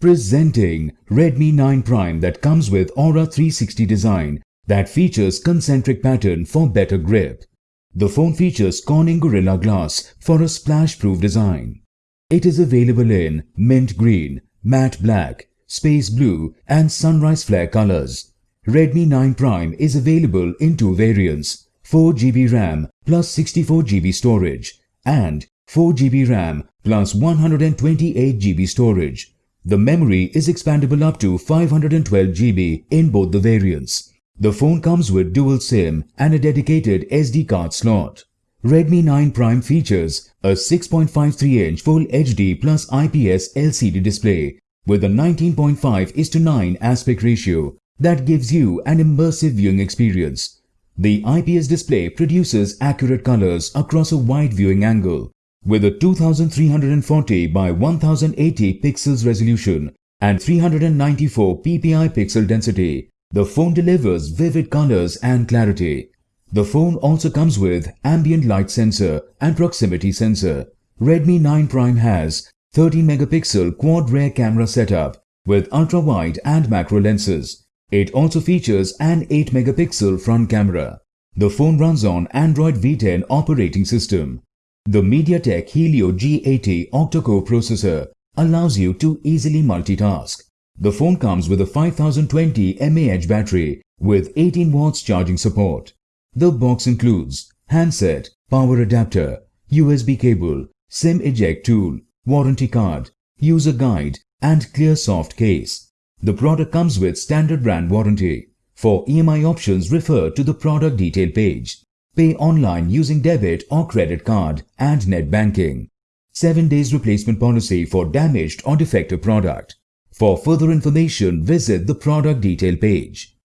Presenting Redmi 9 Prime that comes with Aura 360 design that features concentric pattern for better grip. The phone features Corning Gorilla Glass for a splash-proof design. It is available in mint green, matte black, space blue and sunrise flare colors. Redmi 9 Prime is available in two variants, 4GB RAM plus 64GB storage and 4GB RAM plus 128GB storage. The memory is expandable up to 512GB in both the variants. The phone comes with dual SIM and a dedicated SD card slot. Redmi 9 Prime features a 6.53-inch Full HD plus IPS LCD display with a 19.5 is to 9 aspect ratio that gives you an immersive viewing experience. The IPS display produces accurate colors across a wide viewing angle with a 2340 by 1080 pixels resolution and 394 ppi pixel density, the phone delivers vivid colors and clarity. The phone also comes with ambient light sensor and proximity sensor. Redmi 9 Prime has 30 megapixel quad rear camera setup with ultra-wide and macro lenses. It also features an 8 megapixel front camera. The phone runs on Android V10 operating system. The MediaTek Helio G80 octa-core processor allows you to easily multitask. The phone comes with a 5020 mAh battery with 18 watts charging support. The box includes handset, power adapter, USB cable, SIM eject tool, warranty card, user guide and clear soft case. The product comes with standard brand warranty. For EMI options refer to the product detail page. Pay online using debit or credit card and net banking. 7 days replacement policy for damaged or defective product. For further information, visit the product detail page.